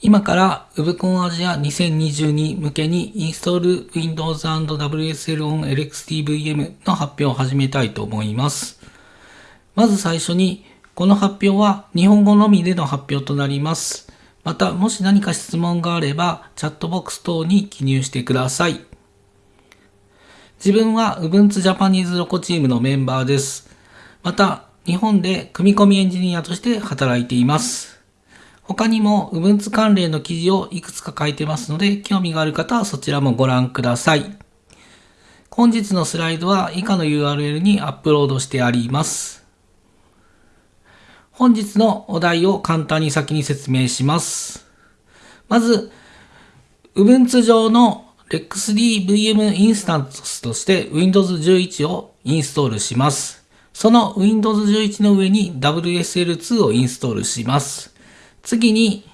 今から UBCON アジア2022向けにインストール Windows and WSL on LXDVM の発表を始めたいと思います。まず最初に、この発表は日本語のみでの発表となります。また、もし何か質問があれば、チャットボックス等に記入してください。自分は Ubuntu Japanese ロコチームのメンバーです。また、日本で組み込みエンジニアとして働いています。他にも Ubuntu 関連の記事をいくつか書いてますので、興味がある方はそちらもご覧ください。本日のスライドは以下の URL にアップロードしてあります。本日のお題を簡単に先に説明します。まず、Ubuntu 上の LexDVM インスタンスとして Windows 11をインストールします。その Windows 11の上に WSL2 をインストールします。次に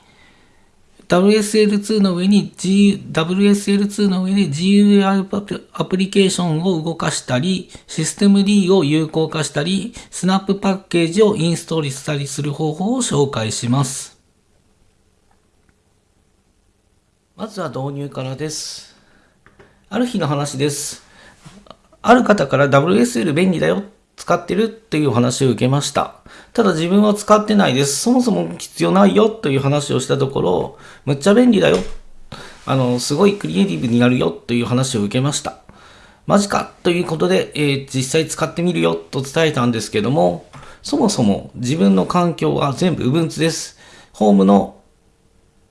WSL2 の上に G、WSL2 の上で GUI アプリケーションを動かしたり、システム D を有効化したり、スナップパッケージをインストールしたりする方法を紹介します。まずは導入からです。ある日の話です。ある方から WSL 便利だよ使ってるっていう話を受けました。ただ自分は使ってないです。そもそも必要ないよという話をしたところ、むっちゃ便利だよ。あの、すごいクリエイティブになるよという話を受けました。マジかということで、えー、実際使ってみるよと伝えたんですけども、そもそも自分の環境は全部 Ubuntu です。ホームの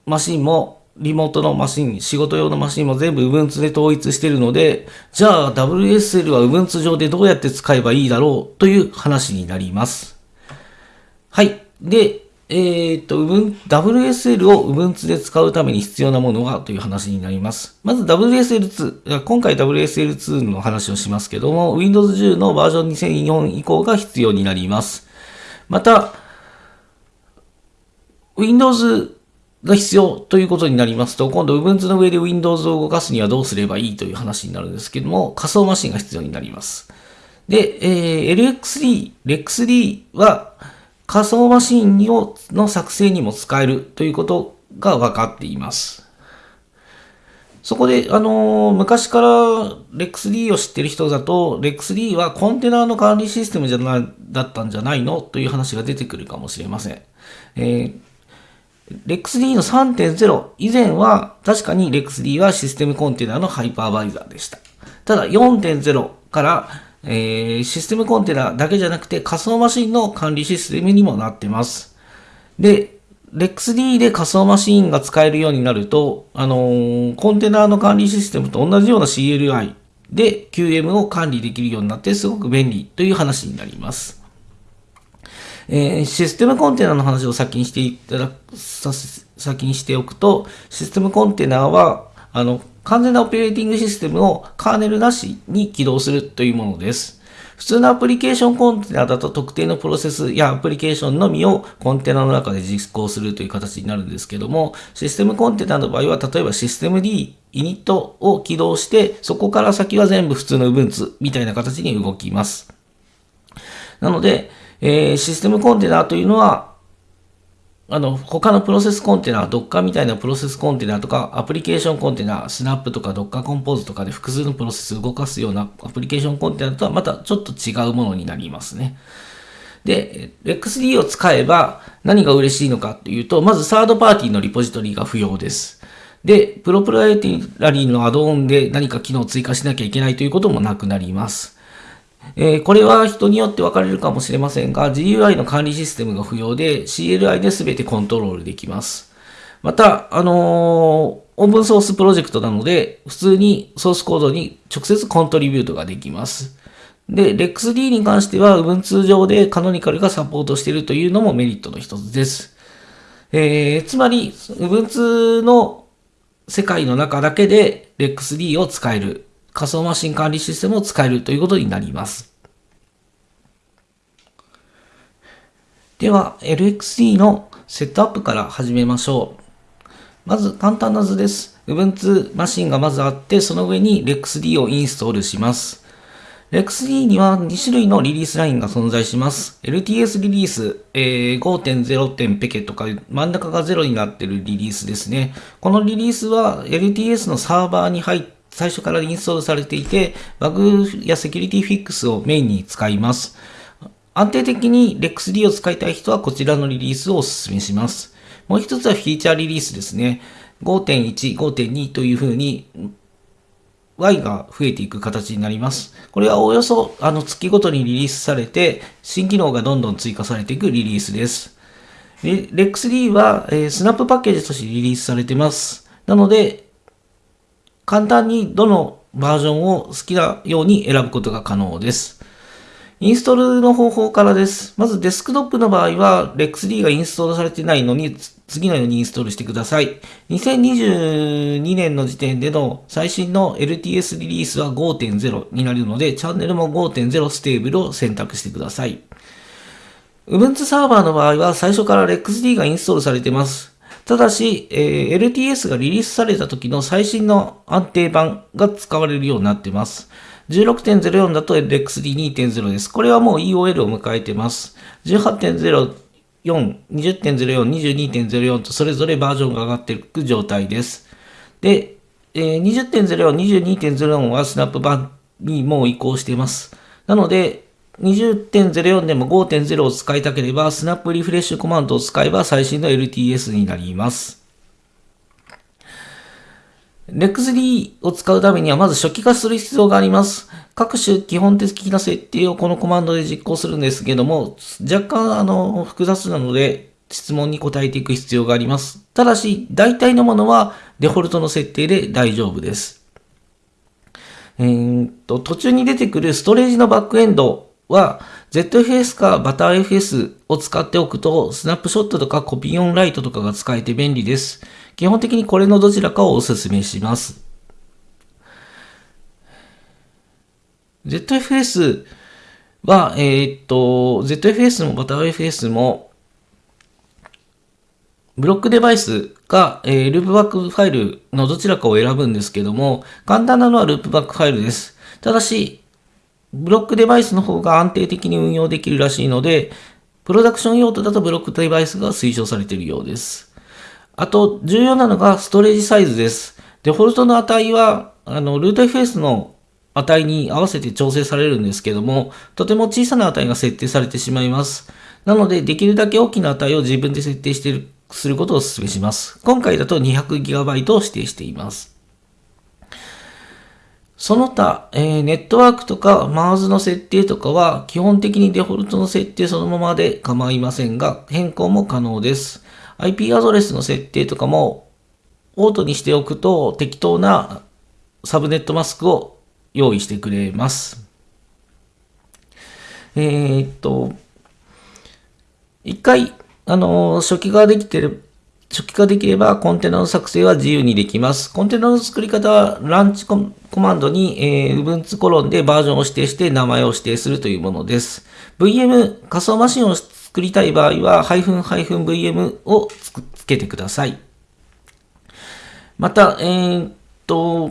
マシンもリモートのマシン、仕事用のマシンも全部 Ubuntu で統一しているので、じゃあ WSL は Ubuntu 上でどうやって使えばいいだろうという話になります。はい。で、えー、っと、WSL を Ubuntu で使うために必要なものはという話になります。まず WSL2、今回 WSL2 の話をしますけども、Windows 10のバージョン2004以降が必要になります。また、Windows が必要ということになりますと、今度 Ubuntu の上で Windows を動かすにはどうすればいいという話になるんですけども、仮想マシンが必要になります。で、えー、LXD、LexD は仮想マシンをの作成にも使えるということが分かっています。そこで、あのー、昔から LexD を知ってる人だと、LexD はコンテナの管理システムじゃなだったんじゃないのという話が出てくるかもしれません。えー LexD の3.0以前は確かに LexD はシステムコンテナのハイパーバイザーでした。ただ4.0から、えー、システムコンテナだけじゃなくて仮想マシンの管理システムにもなってます。で、LexD で仮想マシンが使えるようになると、あのー、コンテナの管理システムと同じような CLI で QM を管理できるようになってすごく便利という話になります。えー、システムコンテナの話を先にしていただく、先にしておくと、システムコンテナは、あの、完全なオペレーティングシステムをカーネルなしに起動するというものです。普通のアプリケーションコンテナだと特定のプロセスやアプリケーションのみをコンテナの中で実行するという形になるんですけども、システムコンテナの場合は、例えばシステム D、イニットを起動して、そこから先は全部普通の Ubuntu みたいな形に動きます。なので、えー、システムコンテナというのは、あの、他のプロセスコンテナ、Docker みたいなプロセスコンテナとか、アプリケーションコンテナ、Snap とか Docker コンポーズとかで複数のプロセスを動かすようなアプリケーションコンテナとはまたちょっと違うものになりますね。で、XD を使えば何が嬉しいのかというと、まずサードパーティーのリポジトリが不要です。で、プロプライティラリーのアドオンで何か機能を追加しなきゃいけないということもなくなります。えー、これは人によって分かれるかもしれませんが、GUI の管理システムが不要で CLI で全てコントロールできます。また、あのー、オープンソースプロジェクトなので、普通にソースコードに直接コントリビュートができます。で、RexD に関しては Ubuntu 上でカノニカルがサポートしているというのもメリットの一つです。えー、つまり、Ubuntu の世界の中だけで RexD を使える仮想マシン管理システムを使えるということになります。では、LXD のセットアップから始めましょう。まず簡単な図です。Ubuntu マシンがまずあって、その上に LexD をインストールします。LexD には2種類のリリースラインが存在します。LTS リリース、えー5.0点ペケとか真ん中が0になっているリリースですね。このリリースは LTS のサーバーに入っ最初からインストールされていて、バグやセキュリティフィックスをメインに使います。安定的に LexD を使いたい人はこちらのリリースをお勧めします。もう一つはフィーチャーリリースですね。5.1、5.2というふうに Y が増えていく形になります。これはおおよそあの月ごとにリリースされて、新機能がどんどん追加されていくリリースです。レ LexD は、えースナップパッケージとしてリリースされてます。なので、簡単にどのバージョンを好きなように選ぶことが可能です。インストールの方法からです。まずデスクトップの場合は LexD がインストールされてないのに次のようにインストールしてください。2022年の時点での最新の LTS リリースは5.0になるのでチャンネルも5.0 stable を選択してください。Ubuntu サーバーの場合は最初から LexD がインストールされています。ただし、えー LTS がリリースされた時の最新の安定版が使われるようになっています。16.04だと LXD2.0 です。これはもう EOL を迎えてます。18.04、20.04、22.04とそれぞれバージョンが上がっていく状態です。で、えー20.04、22.04はスナップ版にもう移行しています。なので、20.04でも5.0を使いたければ、スナップリフレッシュコマンドを使えば最新の LTS になります。LexD を使うためにはまず初期化する必要があります。各種基本的な設定をこのコマンドで実行するんですけども、若干あの複雑なので質問に答えていく必要があります。ただし、大体のものはデフォルトの設定で大丈夫です。えーっと、途中に出てくるストレージのバックエンドは ZFS か ButterFS を使っておくと、スナップショットとかコピーオンライトとかが使えて便利です。基本的にこれのどちらかをお勧めします。ZFS は、えーっと、ZFS も ButterFS も、ブロックデバイスか、えーループバックファイルのどちらかを選ぶんですけども、簡単なのはループバックファイルです。ただし、ブロックデバイスの方が安定的に運用できるらしいので、プロダクション用途だとブロックデバイスが推奨されているようです。あと、重要なのがストレージサイズです。デフォルトの値は、あの、ルート FS の値に合わせて調整されるんですけども、とても小さな値が設定されてしまいます。なので、できるだけ大きな値を自分で設定しているすることをお勧めします。今回だと 200GB を指定しています。その他、えーネットワークとか MARS の設定とかは基本的にデフォルトの設定そのままで構いませんが変更も可能です。IP アドレスの設定とかもオートにしておくと適当なサブネットマスクを用意してくれます。えーっと、一回、あの、初期ができてる、初期化できればコンテナの作成は自由にできます。コンテナの作り方はランチコマンドに、えー、Ubuntu コロンでバージョンを指定して名前を指定するというものです。VM 仮想マシンを作りたい場合は、VM をつつけてください。また、えーっと、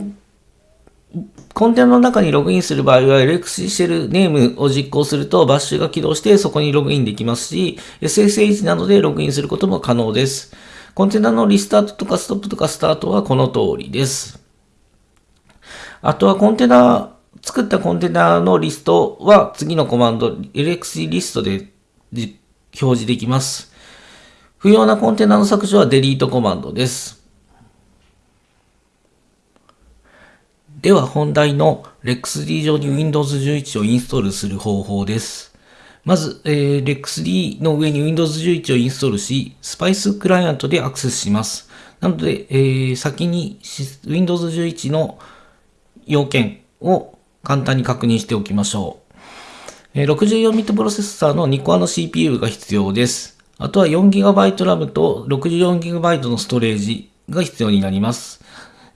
コンテナの中にログインする場合は LX シェルネームを実行するとバッシュが起動してそこにログインできますし SSH などでログインすることも可能です。コンテナのリスタートとかストップとかスタートはこの通りです。あとはコンテナ、作ったコンテナのリストは次のコマンド LX リストで表示できます。不要なコンテナの削除はデリートコマンドです。では本題の LexD 上に Windows 11をインストールする方法です。まず、えー LexD の上に Windows 11をインストールし、Spice クライアントでアクセスします。なので、えー先に Windows 11の要件を簡単に確認しておきましょう。64bit プロセッサーの2コアの CPU が必要です。あとは 4GB RAM と 64GB のストレージが必要になります。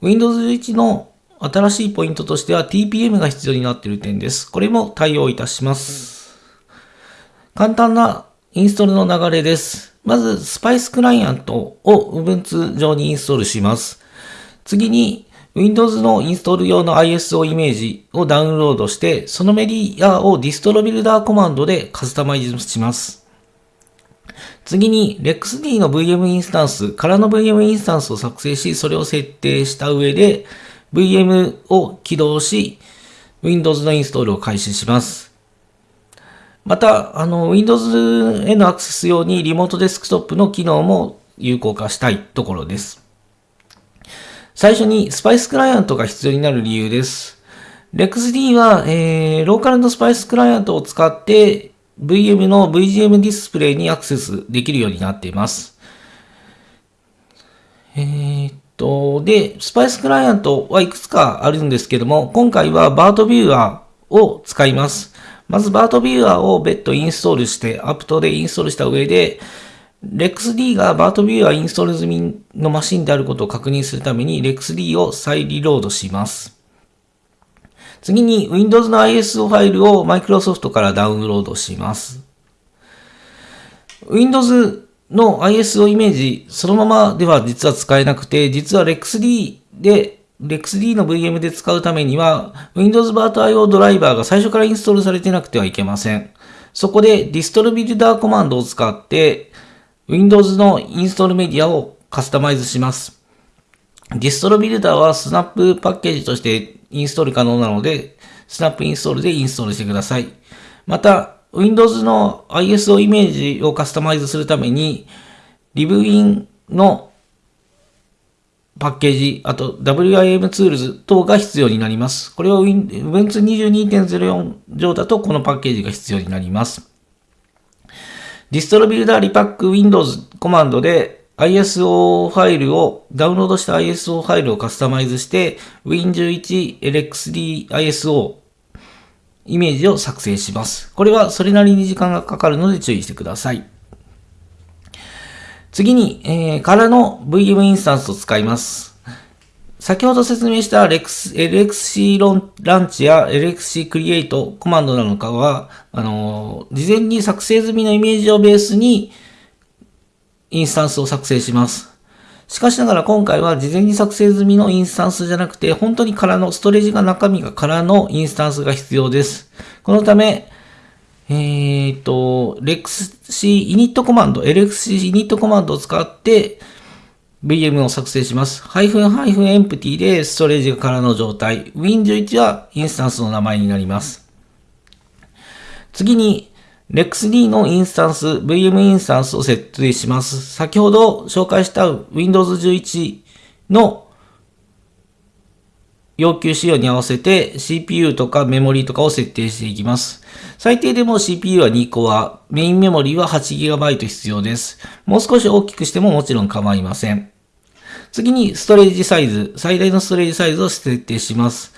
Windows 11の新しいポイントとしては TPM が必要になっている点です。これも対応いたします。簡単なインストールの流れです。まず、Spice クライアントを Ubuntu 上にインストールします。次に、Windows のインストール用の ISO イメージをダウンロードして、そのメディアをディストロビルダーコマンドでカスタマイズします。次に、LexD の VM インスタンスからの VM インスタンスを作成し、それを設定した上で、VM を起動し、Windows のインストールを開始します。また、あの、Windows へのアクセス用にリモートデスクトップの機能も有効化したいところです。最初にスパイスクライアントが必要になる理由です。LexD は、えー、ローカルのスパイスクライアントを使って VM の VGM ディスプレイにアクセスできるようになっています。えー、っと、で、スパイスクライアントはいくつかあるんですけども、今回はバートビューアーを使います。まずバートビューアーを別途インストールして、アプトでインストールした上で、LexD がバートビューはインストール済みのマシンであることを確認するために LexD を再リロードします。次に Windows の ISO ファイルを Microsoft からダウンロードします。Windows の ISO イメージそのままでは実は使えなくて、実は LexD で LexD の VM で使うためには Windows バート IO ドライバーが最初からインストールされてなくてはいけません。そこで Distributor コマンドを使って Windows のインストールメディアをカスタマイズします。ディストロビルダーはスナップパッケージとしてインストール可能なので、スナップインストールでインストールしてください。また、Windows の ISO イメージをカスタマイズするために、 libwin のパッケージ、あと WIM ツールズ等が必要になります。これは Ubuntu 22.04上だとこのパッケージが必要になります。ディストロビルダーリパック Windows コマンドで ISO ファイルを、ダウンロードした ISO ファイルをカスタマイズして Win11 LXD ISO イメージを作成します。これはそれなりに時間がかかるので注意してください。次に、えー、からの VM インスタンスを使います。先ほど説明した LXC ランチや LXC クリエイトコマンドなのかは、あの、事前に作成済みのイメージをベースにインスタンスを作成します。しかしながら今回は事前に作成済みのインスタンスじゃなくて、本当に空の、ストレージが中身が空のインスタンスが必要です。このため、えっ、ー、と、LexC イニットコマンド、LXC イニットコマンドを使って、VM を作成します。ハイフンハイフン empty でストレージが空の状態。Win11 はインスタンスの名前になります。次に、LexD のインスタンス、VM インスタンスを設定します。先ほど紹介した Windows 11の要求仕様に合わせて CPU とかメモリーとかを設定していきます。最低でも CPU は2コア、メインメモリーは 8GB 必要です。もう少し大きくしてももちろん構いません。次にストレージサイズ、最大のストレージサイズを設定します。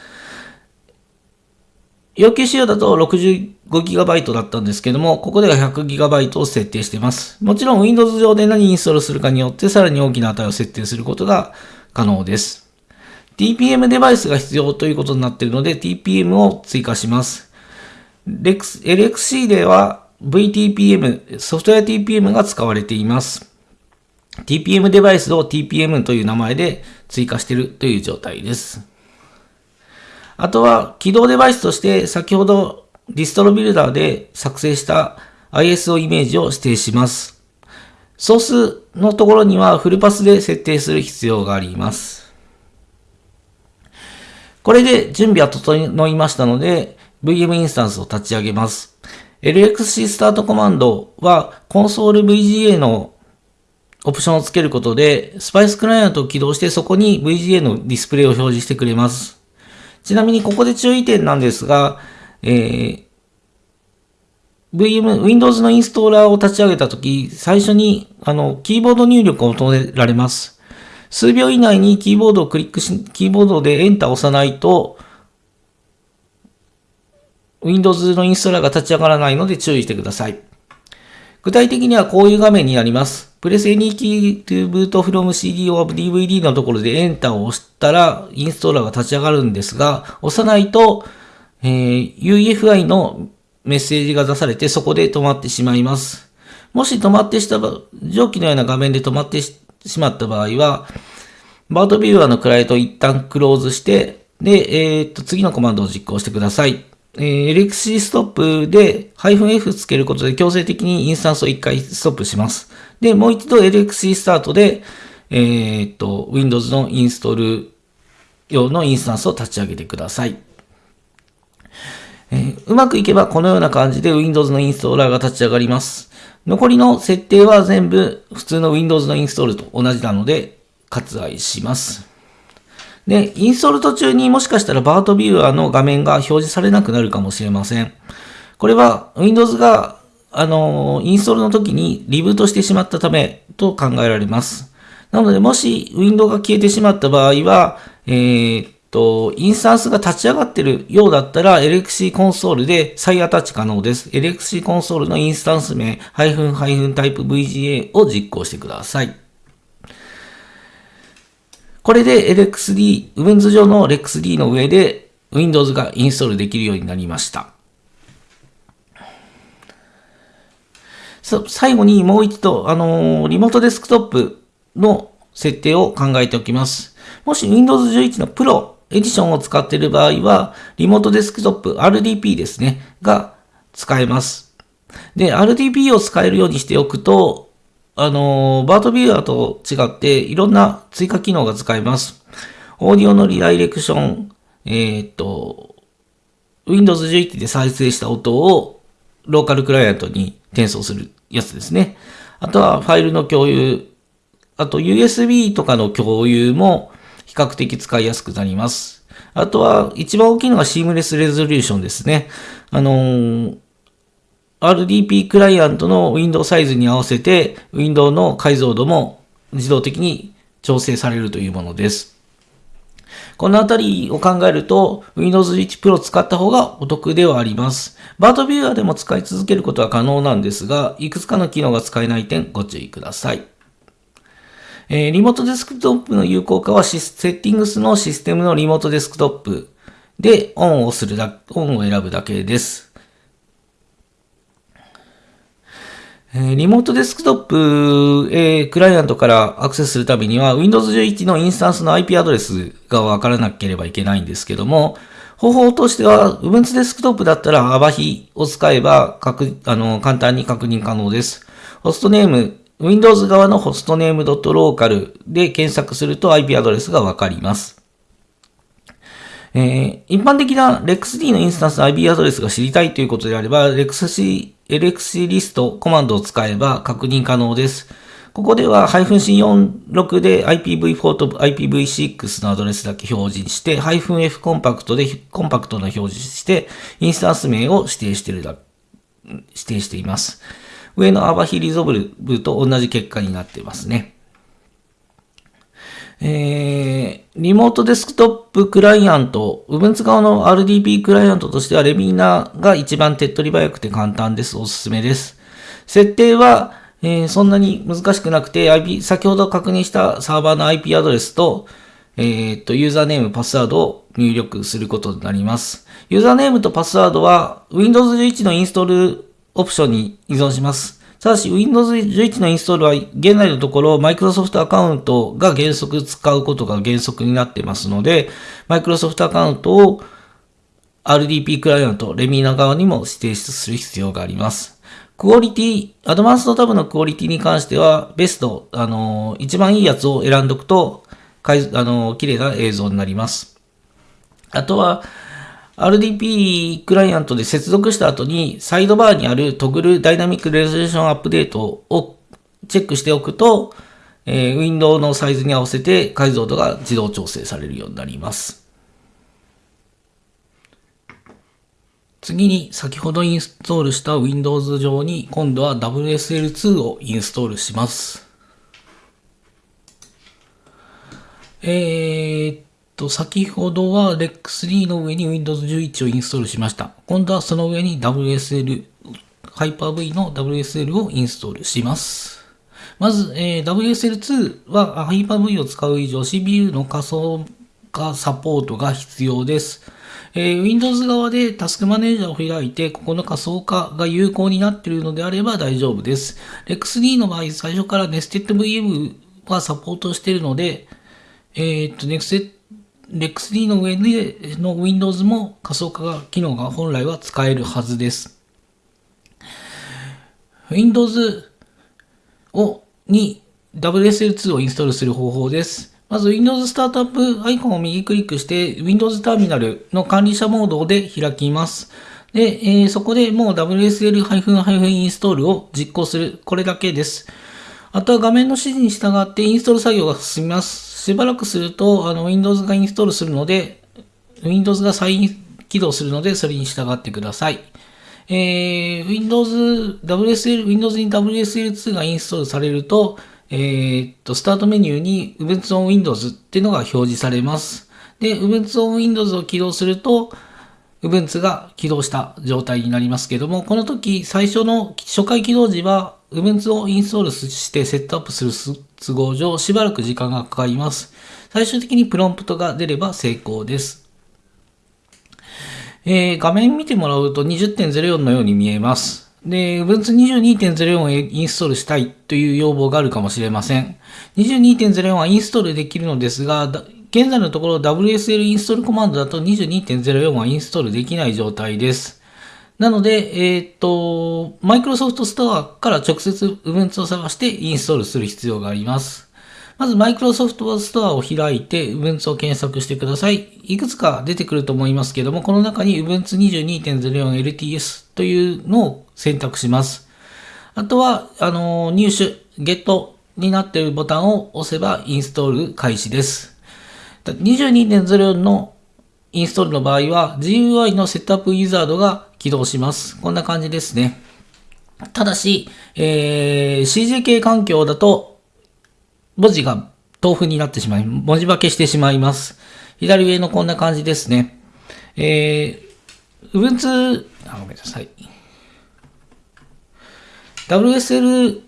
要求仕様だと 65GB だったんですけども、ここでは 100GB を設定しています。もちろん Windows 上で何インストールするかによってさらに大きな値を設定することが可能です。TPM デバイスが必要ということになっているので TPM を追加します。LXC では VTPM、ソフトウェア TPM が使われています。TPM デバイスを TPM という名前で追加しているという状態です。あとは起動デバイスとして先ほどディストロビルダーで作成した ISO イメージを指定します。ソースのところにはフルパスで設定する必要があります。これで準備は整いましたので、VM インスタンスを立ち上げます。LXC スタートコマンドは、コンソール VGA のオプションをつけることで、スパイスクライアントを起動して、そこに VGA のディスプレイを表示してくれます。ちなみにここで注意点なんですが、えー、VM、Windows のインストーラーを立ち上げたとき、最初に、あの、キーボード入力を求められます。数秒以内にキーボードをクリックし、キーボードでエンターを押さないと、Windows のインストーラーが立ち上がらないので注意してください。具体的にはこういう画面になります。Press any key to boot from CD or DVD のところでエンターを押したらインストーラーが立ち上がるんですが、押さないと、えー、UEFI のメッセージが出されてそこで止まってしまいます。もし止まってした上記のような画面で止まってしまった場合は、バートビューアーのクライアントを一旦クローズして、で、えー、っと、次のコマンドを実行してください。えー、LXC ストップで -F つけることで強制的にインスタンスを一回ストップします。で、もう一度 LXC スタートで、えー、っと、Windows のインストール用のインスタンスを立ち上げてください。えー、うまくいけばこのような感じで Windows のインストーラーが立ち上がります。残りの設定は全部普通の Windows のインストールと同じなので割愛します。で、インストール途中にもしかしたらバートビューアーの画面が表示されなくなるかもしれません。これは Windows があの、インストールの時にリブートしてしまったためと考えられます。なので、もしウィンドウが消えてしまった場合は、えー、と、インスタンスが立ち上がってるようだったら、LXC コンソールで再アタッチ可能です。LXC コンソールのインスタンス名、ハイフンハイフンタイプ VGA を実行してください。これで LXD、Winds 上の LXD の上で Windows がインストールできるようになりました。最後にもう一度、あのー、リモートデスクトップの設定を考えておきます。もし Windows 11の Pro エディションを使っている場合は、リモートデスクトップ RDP ですね、が使えます。で、RDP を使えるようにしておくと、あの、バートビューアーと違っていろんな追加機能が使えます。オーディオのリダイレクション、えー、っと、Windows 11で再生した音をローカルクライアントに転送するやつですね。あとはファイルの共有、あと USB とかの共有も比較的使いやすくなります。あとは一番大きいのがシームレスレゾリューションですね。あのー、RDP クライアントのウィンドウサイズに合わせて、ウィンドウの解像度も自動的に調整されるというものです。このあたりを考えると、Windows 11 Pro 使った方がお得ではあります。 virt-viewer でも使い続けることは可能なんですが、いくつかの機能が使えない点ご注意ください。えー、リモートデスクトップの有効化はシス Settings のシステムのリモートデスクトップでオンをするだ、オンを選ぶだけです。えリモートデスクトップ、えー、クライアントからアクセスするためには Windows 11のインスタンスの IP アドレスがわからなければいけないんですけども、方法としては Ubuntu デスクトップだったら ABAHI を使えば確あの簡単に確認可能です。ホストネーム、Windows 側のホストネーム .local で検索すると IP アドレスがわかります。えー、一般的な REXD のインスタンスの IP アドレスが知りたいということであれば、REXC LXC リストコマンドを使えば確認可能です。ここでは -C46 で IPv4 と IPv6 のアドレスだけ表示して、-F コンパクトでコンパクトな表示して、インスタンス名を指定してるだ、指定しています。上のアバヒリゾブルと同じ結果になっていますね。えー、リモートデスクトップクライアント、Ubuntu 側の RDP クライアントとしてはレミーナが一番手っ取り早くて簡単です。おすすめです。設定は、えー、そんなに難しくなくて、IP、先ほど確認したサーバーの IP アドレスと、えー、っと、ユーザーネーム、パスワードを入力することになります。ユーザーネームとパスワードは Windows 11のインストールオプションに依存します。ただし、Windows 11のインストールは現在のところ、Microsoft アカウントが原則使うことが原則になってますので、Microsoft アカウントを RDP クライアント、レミーナ側にも指定する必要があります。クオリティ、アドバンストタブのクオリティに関しては、ベスト、あの、一番いいやつを選んどくと、かいあの、綺麗な映像になります。あとは、RDP クライアントで接続した後に、サイドバーにあるトグルダイナミックレゾリューションアップデートをチェックしておくと、えー、ウィンドウのサイズに合わせて解像度が自動調整されるようになります。次に先ほどインストールした Windows 上に今度は WSL2 をインストールします。えー、と、先ほどは REX3 の上に Windows 11をインストールしました。今度はその上に WSL、Hyper-V の WSL をインストールします。まず、えー、WSL2 は Hyper-V を使う以上 CPU の仮想化サポートが必要です。えー、Windows 側でタスクマネージャーを開いて、ここの仮想化が有効になっているのであれば大丈夫です。Rex3 の場合、最初から Nested VM はサポートしているので、えー、っと、Nested Lex-D の上での Windows も仮想化機能が本来は使えるはずです。Windows をに WSL2 をインストールする方法です。まず Windows スタートアップアイコンを右クリックして Windows ターミナルの管理者モードで開きます。で、えー、そこでもう WSL-install を実行する。これだけです。あとは画面の指示に従ってインストール作業が進みます。しばらくすると、あの、Windows がインストールするので、Windows が再起動するので、それに従ってください。えー、Windows、WSL、Windows に WSL2 がインストールされると、えー、っと、スタートメニューに Ubuntu on Windows っていうのが表示されます。で、Ubuntu on Windows を起動すると、Ubuntu が起動した状態になりますけども、この時、最初の初回起動時は、Ubuntu をインストールしてセットアップする都合上、しばらく時間がかかります。最終的にプロンプトが出れば成功です。えー、画面見てもらうと20.04のように見えます。で、Ubuntu 22.04をインストールしたいという要望があるかもしれません。22.04はインストールできるのですが、現在のところ WSL インストールコマンドだと22.04はインストールできない状態です。なので、えっ、と、Microsoft Store から直接 Ubuntu を探してインストールする必要があります。まず Microsoft Store を開いて Ubuntu を検索してください。いくつか出てくると思いますけども、この中に Ubuntu 22.04LTS というのを選択します。あとは、あの、入手、Get になっているボタンを押せばインストール開始です。22.04のインストールの場合は GUI のセットアップウィザードが起動します。こんな感じですね。ただし、えー、CJK 環境だと文字が豆腐になってしまい、文字化けしてしまいます。左上のこんな感じですね。えー、Ubuntu、あ、ごめんなさい。WSL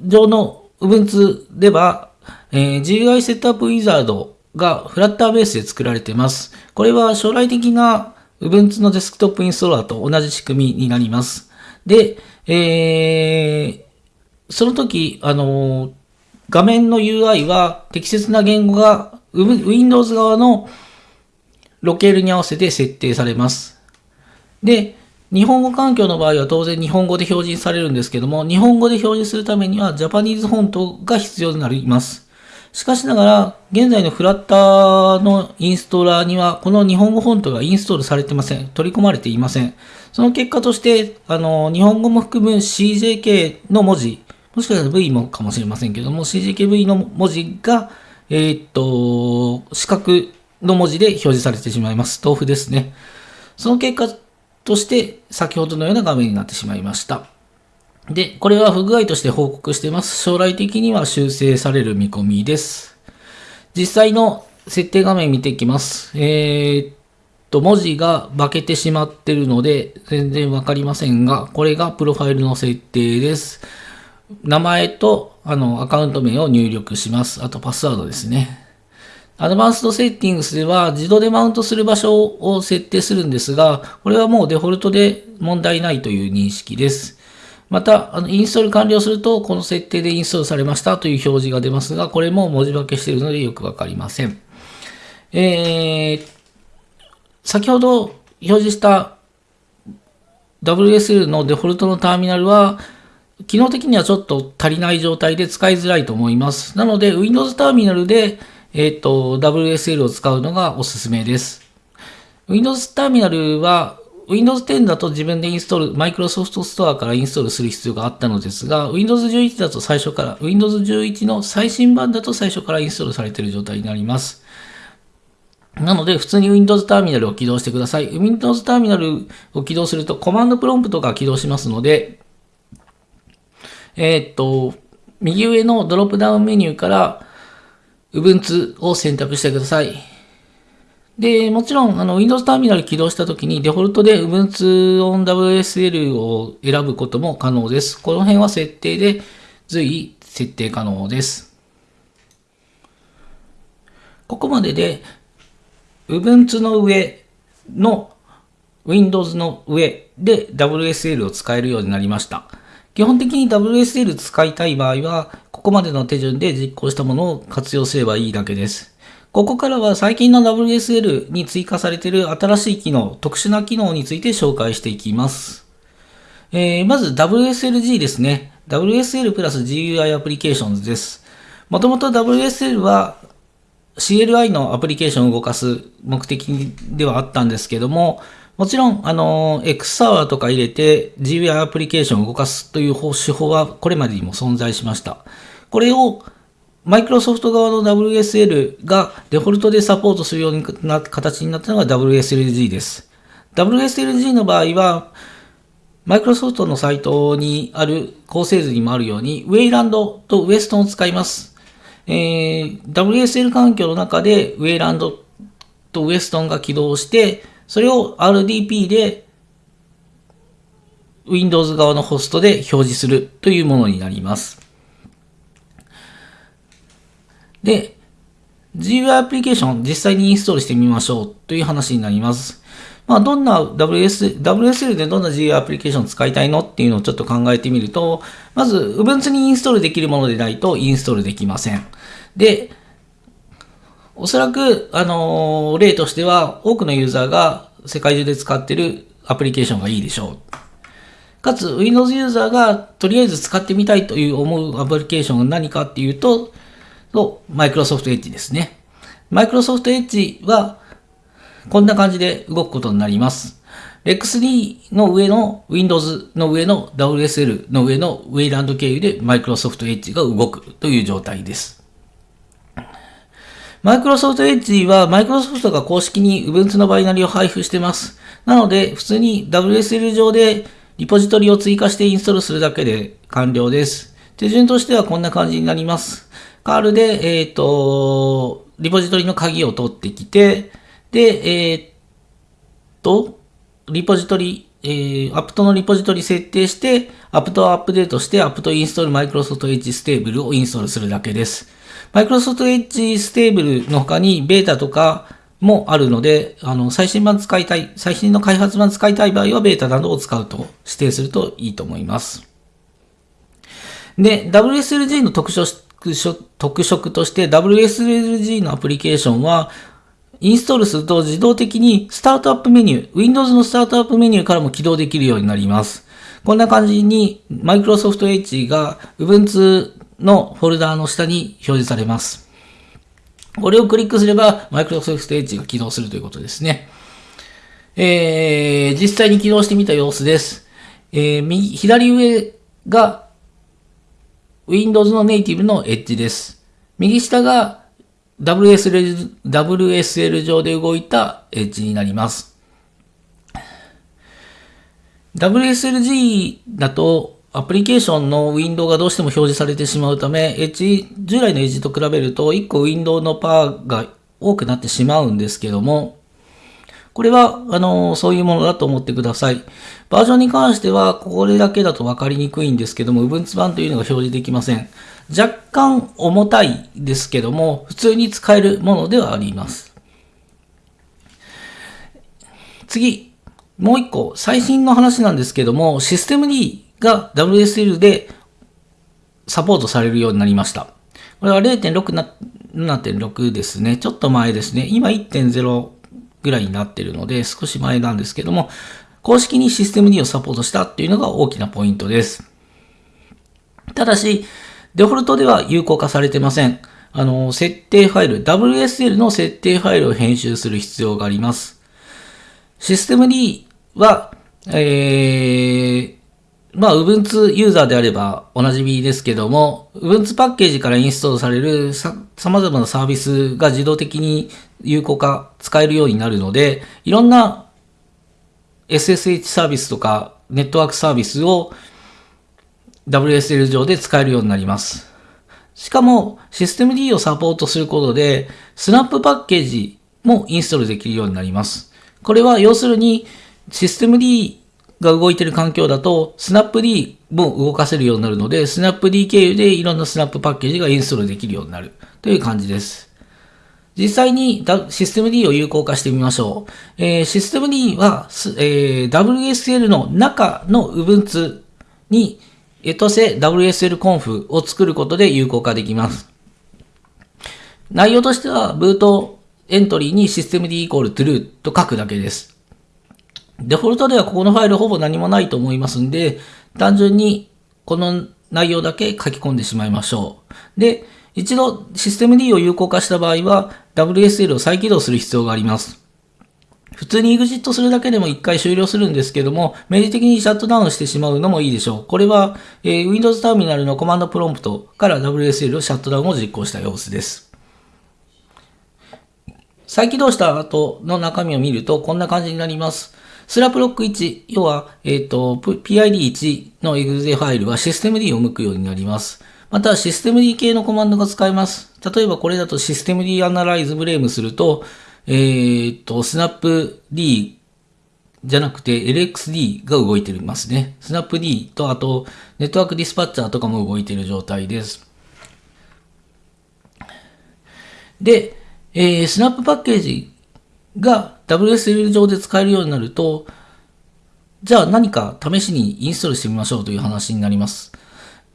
上の Ubuntu では、えー、GUI セットアップウィザードがフラッターベースで作られています。これは将来的な Ubuntu のデスクトップインストーラーと同じ仕組みになります。で、えー、その時、あのー、画面の UI は適切な言語が Windows 側のロケールに合わせて設定されます。で、日本語環境の場合は当然日本語で表示されるんですけども、日本語で表示するためにはジャパニーズフォントが必要になります。しかしながら、現在のフラッターのインストーラーには、この日本語フォントがインストールされてません。取り込まれていません。その結果として、あの、日本語も含む CJK の文字、もしかしたら V もかもしれませんけども、CJKV の文字が、えー、っと、四角の文字で表示されてしまいます。豆腐ですね。その結果として、先ほどのような画面になってしまいました。で、これは不具合として報告しています。将来的には修正される見込みです。実際の設定画面見ていきます。えー、っと、文字が化けてしまってるので、全然わかりませんが、これがプロファイルの設定です。名前と、あの、アカウント名を入力します。あと、パスワードですね。アドバンストセッティングスでは自動でマウントする場所を設定するんですが、これはもうデフォルトで問題ないという認識です。また、あのインストール完了すると、この設定でインストールされましたという表示が出ますが、これも文字化けしているのでよくわかりません。えー、先ほど表示した WSL のデフォルトのターミナルは、機能的にはちょっと足りない状態で使いづらいと思います。なので、Windows ターミナルで、えっ、ー、と、WSL を使うのがおすすめです。Windows ターミナルは Windows 10だと自分でインストール、Microsoft Store からインストールする必要があったのですが、Windows 11だと最初から、Windows 11の最新版だと最初からインストールされている状態になります。なので、普通に Windows ターミナルを起動してください。Windows ターミナルを起動すると、コマンドプロンプトが起動しますので、えー、っと、右上のドロップダウンメニューから、Ubuntu を選択してください。で、もちろん、あの、Windows ターミナル起動したときに、デフォルトで Ubuntu on WSL を選ぶことも可能です。この辺は設定で随意設定可能です。ここまでで、Ubuntu の上の Windows の上で WSL を使えるようになりました。基本的に WSL 使いたい場合は、ここまでの手順で実行したものを活用すればいいだけです。ここからは最近の WSL に追加されている新しい機能、特殊な機能について紹介していきます。えー、まず WSLG ですね。WSL プラス GUI アプリケーションズです。もともと WSL は CLI のアプリケーションを動かす目的ではあったんですけども、もちろん、あの、X サーバーとか入れて GUI アプリケーションを動かすという手法はこれまでにも存在しました。これをマイクロソフト側の WSL がデフォルトでサポートするような形になったのが WSLG です。WSLG の場合は、マイクロソフトのサイトにある構成図にもあるように、ウェイランドとウエストンを使います。えー、WSL 環境の中でウェイランドとウエストンが起動して、それを RDP で Windows 側のホストで表示するというものになります。で、GUI アプリケーション実際にインストールしてみましょうという話になります。まあ、どんな WS、WSL でどんな GUI アプリケーションを使いたいのっていうのをちょっと考えてみると、まず Ubuntu にインストールできるものでないとインストールできません。で、おそらく、あのー、例としては、多くのユーザーが世界中で使っているアプリケーションがいいでしょう。かつ、Windows ユーザーがとりあえず使ってみたいという思うアプリケーションが何かっていうと、と、Microsoft Edge ですね。Microsoft Edge は、こんな感じで動くことになります。X3 の上の Windows の上の WSL の上の Wayland 経由で Microsoft Edge が動くという状態です。マイクロソフトエッジはマイクロソフトが公式に Ubuntu のバイナリを配布してます。なので、普通に WSL 上でリポジトリを追加してインストールするだけで完了です。手順としてはこんな感じになります。カールで、えっ、ー、と、リポジトリの鍵を取ってきて、で、えっ、ー、と、リポジトリ、えー、 apt のリポジトリ設定して、 apt をアップデートして、 apt install Microsoft Edge stable をインストールするだけです。 Microsoft Edge stable の他にベータとかもあるので、あの、最新版使いたい、最新の開発版使いたい場合はベータなどを使うと指定するといいと思います。で、WSLG の特徴、特色として WSLG のアプリケーションは、インストールすると自動的にスタートアップメニュー、Windows のスタートアップメニューからも起動できるようになります。こんな感じに Microsoft Edge が Ubuntu のフォルダーの下に表示されます。これをクリックすれば Microsoft Edge が起動するということですね。えー、実際に起動してみた様子です。えー、右、左上が Windows のネイティブの Edge です。右下が WSL, WSL 上で動いた Edge になります。WSLG だとアプリケーションのウィンドウがどうしても表示されてしまうため、エッジ、従来のエッジと比べると1個ウィンドウのパーが多くなってしまうんですけども、これは、あの、そういうものだと思ってください。バージョンに関しては、これだけだと分かりにくいんですけども、Ubuntu 版というのが表示できません。若干重たいですけども、普通に使えるものではあります。次、もう一個、最新の話なんですけども、システム D が WSL でサポートされるようになりました。これは0.6な、7.6ですね。ちょっと前ですね。今1.0ぐらいになってるので、少し前なんですけども、公式にシステム D をサポートしたっていうのが大きなポイントです。ただし、デフォルトでは有効化されてません。あの、設定ファイル、WSL の設定ファイルを編集する必要があります。システム D は、えー、まあ、Ubuntu ユーザーであればおなじみですけども、Ubuntu パッケージからインストールされるさ様々なサービスが自動的に有効化、使えるようになるので、いろんな SSH サービスとかネットワークサービスを WSL 上で使えるようになります。しかも、システム D をサポートすることで、スナップパッケージもインストールできるようになります。これは要するに、システム D が動いてる環境だと、スナップ D も動かせるようになるので、スナップ D 経由でいろんなスナップパッケージがインストールできるようになるという感じです。実際にシステム D を有効化してみましょう。えー、システム D は、えー、WSL の中の Ubuntu にエトセ WSL コンフを作ることで有効化できます。内容としては、ブートエントリーに systemd イコール true と書くだけです。デフォルトではここのファイルほぼ何もないと思いますんで、単純にこの内容だけ書き込んでしまいましょう。で、一度システム D を有効化した場合は WSL を再起動する必要があります。普通に EXIT するだけでも一回終了するんですけども、明示的にシャットダウンしてしまうのもいいでしょう。これは、えー、Windows ターミナルのコマンドプロンプトから WSL をシャットダウンを実行した様子です。再起動した後の中身を見るとこんな感じになります。スラッシュ proc 1、要は、えっ、ー、と、PID1 の exe ファイルはシステム D を向くようになります。また、システム D 系のコマンドが使えます。例えばこれだとシステム D アナライズブレームすると、えっ、ー、と、スナップ D じゃなくて LXD が動いていますね。スナップ D とあとネットワークディスパッチャーとかも動いている状態です。で、えー、スナップパッケージが WSL 上で使えるようになると、じゃあ何か試しにインストールしてみましょうという話になります。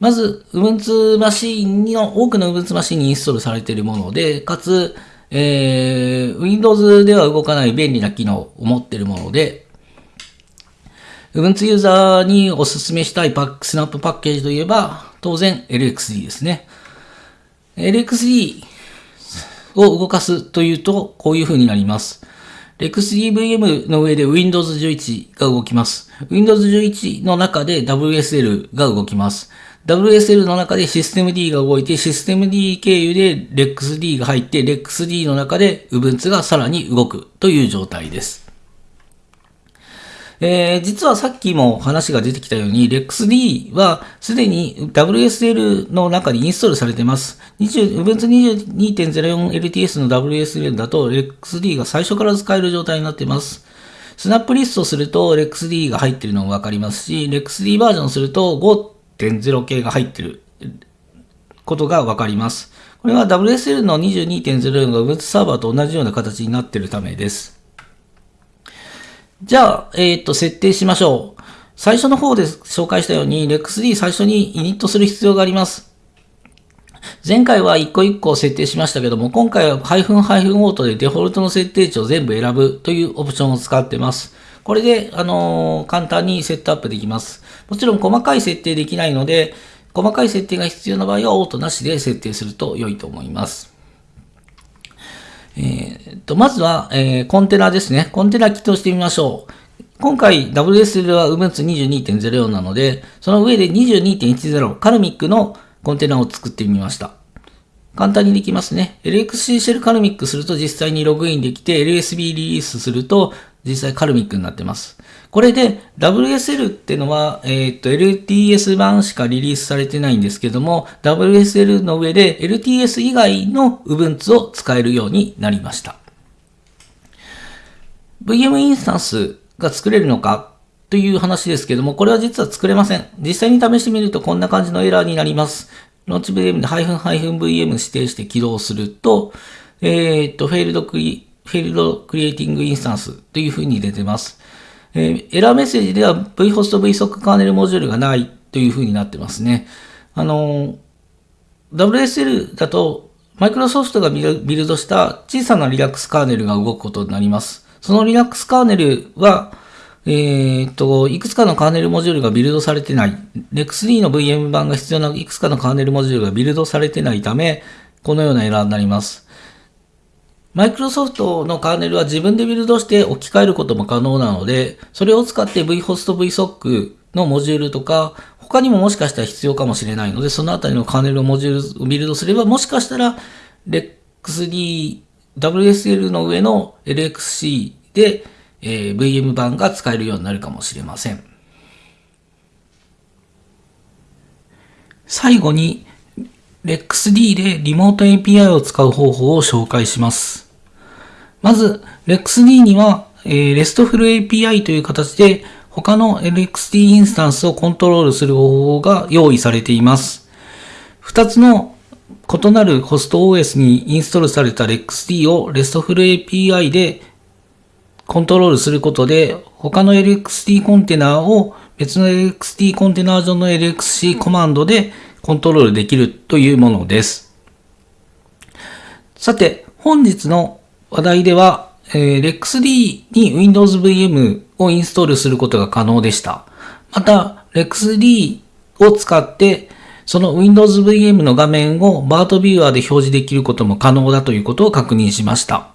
まず、Ubuntu マシーンの、多くの Ubuntu マシンにインストールされているもので、かつ、えー、Windows では動かない便利な機能を持っているもので、Ubuntu ユーザーにお勧めしたいパック、スナップパッケージといえば、当然 LXD ですね。LXD を動かすというと、こういう風になります。RexDVM の上で Windows 11が動きます。Windows 11の中で WSL が動きます。WSL の中でシステム D が動いて、システム D 経由で RexD が入って、RexD の中で Ubuntu がさらに動くという状態です。えー、実はさっきも話が出てきたように、LexD はすでに WSL の中にインストールされています。Ubuntu 22.04LTS の WSL だと LexD が最初から使える状態になっています。スナップリストすると LexD が入っているのがわかりますし、LexD バージョンすると5.0系が入っていることがわかります。これは WSL の22.04が Ubuntu サーバーと同じような形になっているためです。じゃあ、えっ、ー、と、設定しましょう。最初の方で紹介したように、REXD 最初にイニットする必要があります。前回は一個一個設定しましたけども、今回はハイフンハイフンオートでデフォルトの設定値を全部選ぶというオプションを使ってます。これで、あのー、簡単にセットアップできます。もちろん細かい設定できないので、細かい設定が必要な場合はオートなしで設定すると良いと思います。えー、と、まずは、えー、コンテナですね。コンテナ起動してみましょう。今回 WSL は Ubuntu 22.04なので、その上で22.10カルミックのコンテナを作ってみました。簡単にできますね。LXC シェルカルミックすると実際にログインできて、LSB リリースすると実際カルミックになってます。これで WSL ってのは、えっ、と、LTS 版しかリリースされてないんですけども、WSL の上で LTS 以外の Ubuntu を使えるようになりました。VM インスタンスが作れるのかという話ですけども、これは実は作れません。実際に試してみるとこんな感じのエラーになります。 launch VM で -VM 指定して起動すると、えっ、と、 Failed cre、Failed creating instance という風に出てます。え、エラーメッセージでは vhost vsoc カーネルモジュールがないという風になってますね。あの、WSL だと、マイクロソフトがビルドした小さな Linux カーネルが動くことになります。その Linux カーネルは、えっ、と、いくつかのカーネルモジュールがビルドされてない。Lex3 の VM 版が必要ないくつかのカーネルモジュールがビルドされてないため、このようなエラーになります。マイクロソフトのカーネルは自分でビルドして置き換えることも可能なので、それを使って vhost vsoc のモジュールとか、他にももしかしたら必要かもしれないので、そのあたりのカーネルをモジュールをビルドすれば、もしかしたら LXD、WSL の上の LXC で、えー、VM 版が使えるようになるかもしれません。最後に、LexD でリモート API を使う方法を紹介します。まず、LexD には、えー、RESTful API という形で他の LXD インスタンスをコントロールする方法が用意されています。二つの異なるホスト OS にインストールされた LXD を RESTful API でコントロールすることで他の LXD コンテナを別の LXT コンテナ上の LXC コマンドでコントロールできるというものです。さて、本日の話題では、えー、LexD に Windows VM をインストールすることが可能でした。また、LexD を使って、その Windows VM の画面を BART ビューアーで表示できることも可能だということを確認しました。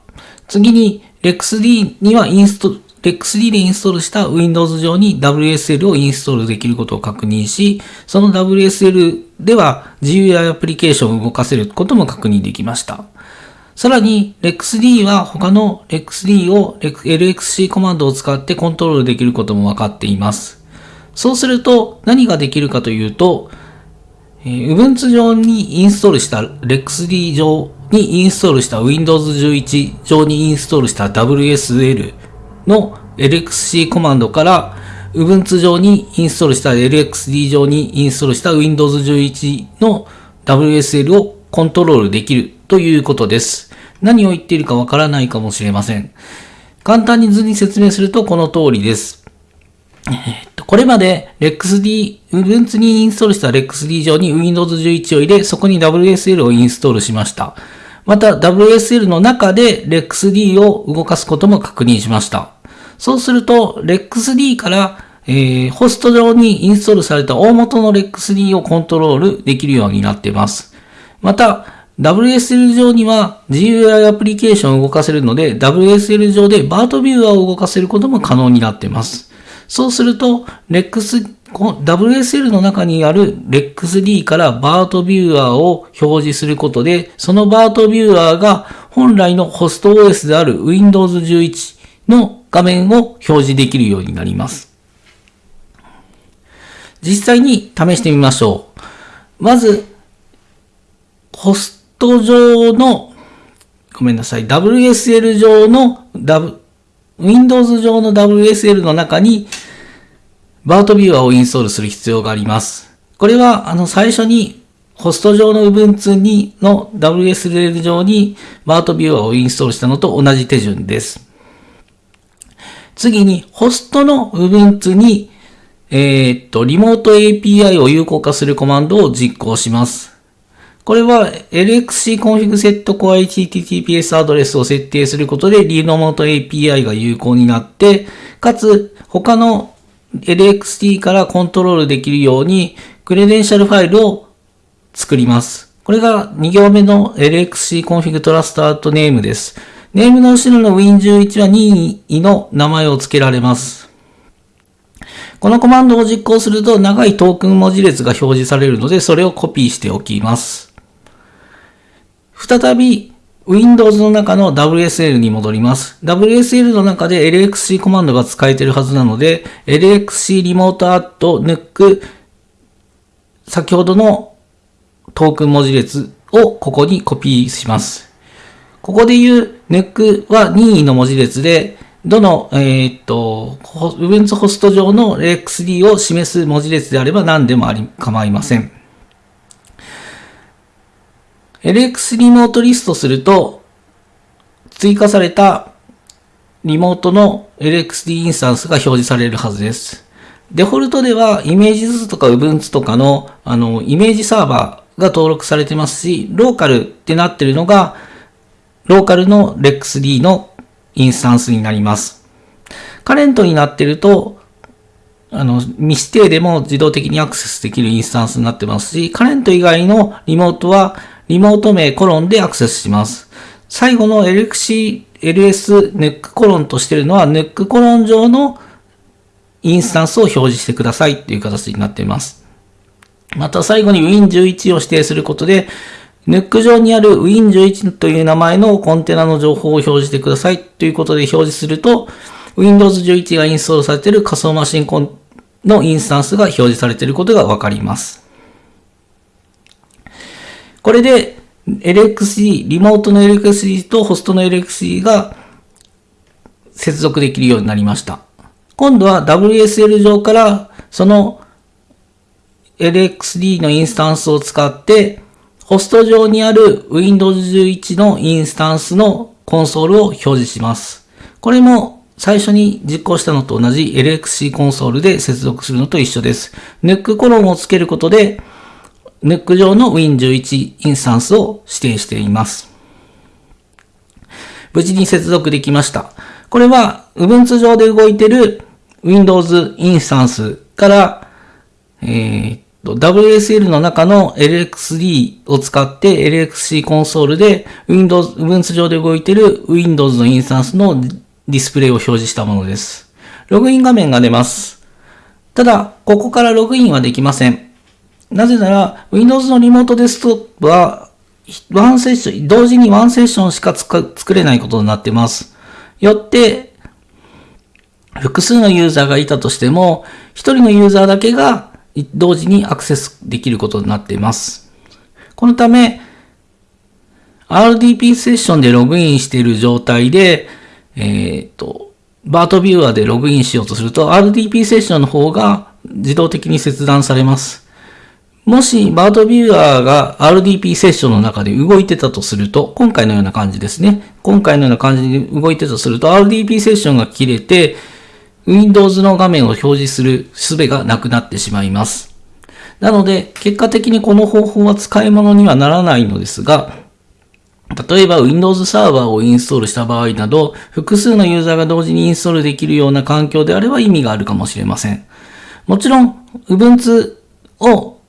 次に、LexD にはインスト、LexD でインストールした Windows 上に WSL をインストールできることを確認し、その WSL では GUI アプリケーションを動かせることも確認できました。さらに、LexD は他の LexD を LXC コマンドを使ってコントロールできることも分かっています。そうすると何ができるかというと、Ubuntu 上にインストールした LexD 上にインストールした Windows 11上にインストールした WSL の LXC コマンドから Ubuntu 上にインストールした LXD 上にインストールした Windows 11の WSL をコントロールできるということです。何を言っているかわからないかもしれません。簡単に図に説明するとこの通りです。これまで LexD、Ubuntu にインストールした LexD 上に Windows 11を入れ、そこに WSL をインストールしました。また WSL の中で LexD を動かすことも確認しました。そうすると LexD から、えー、ホスト上にインストールされた大元の LexD をコントロールできるようになっています。また、WSL 上には GUI アプリケーションを動かせるので、WSL 上で BART ビューアーを動かせることも可能になっています。そうすると、Lex、WSL の中にある LexD から BART ビューアーを表示することで、その BART ビューアーが本来のホスト OS である Windows 11の画面を表示できるようになります。実際に試してみましょう。まず、ホスト上の、ごめんなさい、WSL 上の、w、Windows 上の WSL の中に、バートビューアーをインストールする必要があります。これは、あの、最初に、ホスト上の Ubuntu にの WSL 上にバートビューアーをインストールしたのと同じ手順です。次に、ホストの Ubuntu に、えー、っと、リモート API を有効化するコマンドを実行します。これは LXC コンフィグセット Core HTTPS アドレスを設定することでリモート API が有効になって、かつ他の LXD からコントロールできるように credential ファイルを作ります。これが2行目の LXC config trust add name です。ネームの後ろの Win11 は任意の名前を付けられます。このコマンドを実行すると長いトークン文字列が表示されるので、それをコピーしておきます。再び Windows の中の WSL に戻ります。WSL の中で LXC コマンドが使えているはずなので、LXC リモートアットヌック先ほどのトークン文字列をここにコピーします。ここで言う NUC は任意の文字列で、どの、えー、っと、Ubuntu ホスト上の LXD を示す文字列であれば何でもあり構いません。LX リモートリストすると、追加されたリモートの LXD インスタンスが表示されるはずです。デフォルトではイメージ図とか Ubuntu とかのあのイメージサーバーが登録されてますし、ローカルってなってるのが、ローカルの LexD のインスタンスになります。カレントになってると、あの、未指定でも自動的にアクセスできるインスタンスになってますし、カレント以外のリモートはリモート名コロンでアクセスします。最後の LXC、LS ネックコロンとしてるのは、ネックコロン上のインスタンスを表示してくださいっていう形になっています。また最後に Win11 を指定することで、ネック上にある Win11 という名前のコンテナの情報を表示してくださいということで表示すると、Windows 11がインストールされている仮想マシンのインスタンスが表示されていることがわかります。これで LXD、リモートの LXD とホストの LXD が接続できるようになりました。今度は WSL 上からその LXD のインスタンスを使ってホスト上にある Windows 11のインスタンスのコンソールを表示します。これも最初に実行したのと同じ LXC コンソールで接続するのと一緒です。NUC コロンをつけることで、NUC 上の Win11 インスタンスを指定しています。無事に接続できました。これは Ubuntu 上で動いている Windows インスタンスから、えー、WSL の中の LXD を使って LXC コンソールで Windows、Ubuntu 上で動いている Windows のインスタンスのディスプレイを表示したものです。ログイン画面が出ます。ただ、ここからログインはできません。なぜなら、Windows のリモートデスクトップは、ワンセッション、同時にワンセッションしか作れないことになっています。よって、複数のユーザーがいたとしても、一人のユーザーだけが同時にアクセスできることになっています。このため、RDP セッションでログインしている状態で、えっ、ー、と、バートビューアーでログインしようとすると、RDP セッションの方が自動的に切断されます。もし、バートビューアーが RDP セッションの中で動いてたとすると、今回のような感じですね。今回のような感じで動いてたとすると、RDP セッションが切れて、Windows の画面を表示する術がなくなってしまいます。なので、結果的にこの方法は使い物にはならないのですが、例えば Windows サーバーをインストールした場合など、複数のユーザーが同時にインストールできるような環境であれば意味があるかもしれません。もちろん、Ubuntu を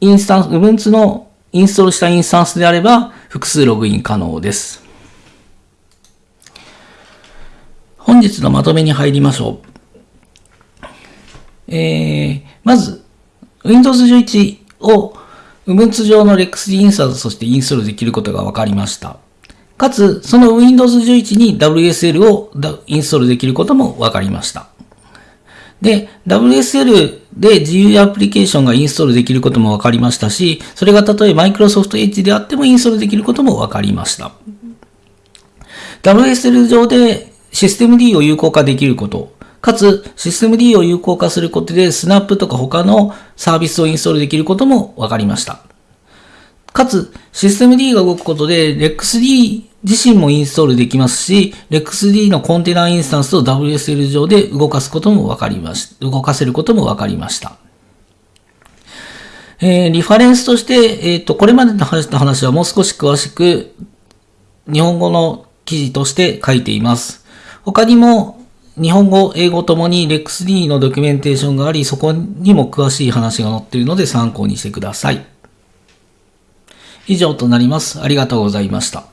インスタンス、Ubuntu のインストールしたインスタンスであれば、複数ログイン可能です。本日のまとめに入りましょう。えー、まず、Windows 11を Ubuntu 上の Lex インスタンスとしてインストールできることが分かりました。かつ、その Windows 11に WSL をインストールできることも分かりました。で、WSL で自由アプリケーションがインストールできることも分かりましたし、それがたとえ Microsoft Edge であってもインストールできることも分かりました。WSL 上でシステム D を有効化できること、かつシステム D を有効化することでスナップとか他のサービスをインストールできることも分かりました。かつ、システム D が動くことで REXD 自身もインストールできますし、REXD のコンテナインスタンスを WSL 上で動かすことも分かりまし、動かせることも分かりました。えー、リファレンスとして、えっ、ー、と、これまでの話の話はもう少し詳しく日本語の記事として書いています。他にも日本語、英語ともに LEXD のドキュメンテーションがあり、そこにも詳しい話が載っているので参考にしてください。以上となります。ありがとうございました。